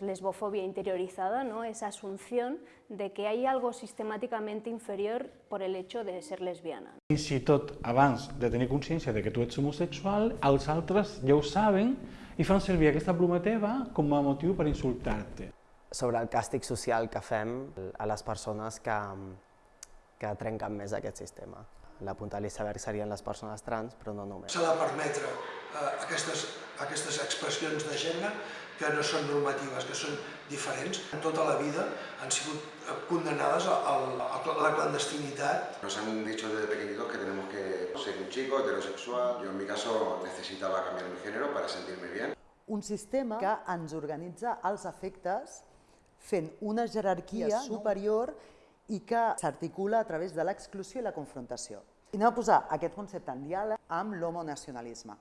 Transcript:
pues, lesbofobia interiorizada, ¿no? esa asunción de que hay algo sistemáticamente inferior por el hecho de ser lesbiana. Fins i tot abans de tenir consciència de que tu ets homosexual, els altres ja ho saben i fan servir aquesta pluma teva com a motiu per insultar-te. Sobre el càstig social que fem a les persones que, que trenquen més aquest sistema. La punta de l'iceberg serien les persones trans, però no només. S'ha de permetre eh, aquestes, aquestes expressions de gènere que no són normatives, que són diferents. En tota la vida han sigut eh, condenades a, la clandestinitat. Nos han dicho desde pequeñitos que tenemos que ser un chico heterosexual. Yo en mi caso necesitaba cambiar mi género para sentirme bien. Un sistema que ens organitza els efectes fent una jerarquia superior i que s'articula a través de l'exclusió i la confrontació. I anem a posar aquest concepte en diàleg amb l'homonacionalisme.